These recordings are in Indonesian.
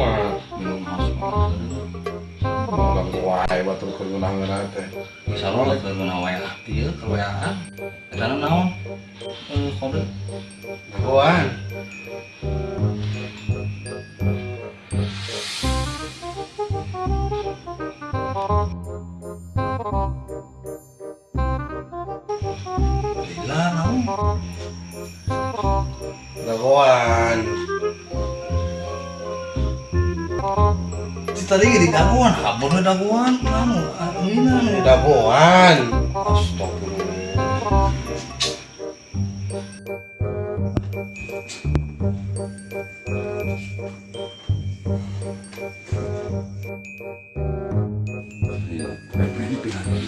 cuma belum masuk Nang wae batu kegunaan teh. Misalnya lek à? Tại lah, ieu keweaan. không naon? Eh, kode. Kawan. Lila naon? Da tadi di daguan, kabur di daguan, ini anu. Dagoan. Astagfirullah. Iya, ini pilihan.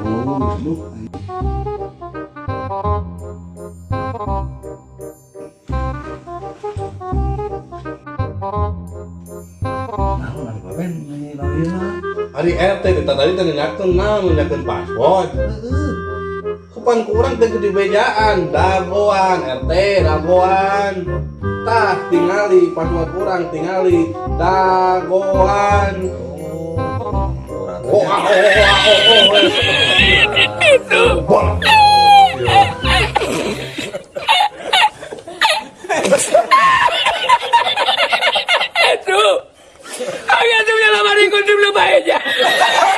Oh, duduk. hari RT kita tadi tadi nyakan nah nyakan paspor kepan kurang teh gede bejaan dagoan RT dagoan tah tingali paspor kurang tingali dagoan oh, oh, oh, oh, oh, oh, oh, oh, oh, oh, oh, oh, oh, oh, oh, oh, oh, oh, oh, ella?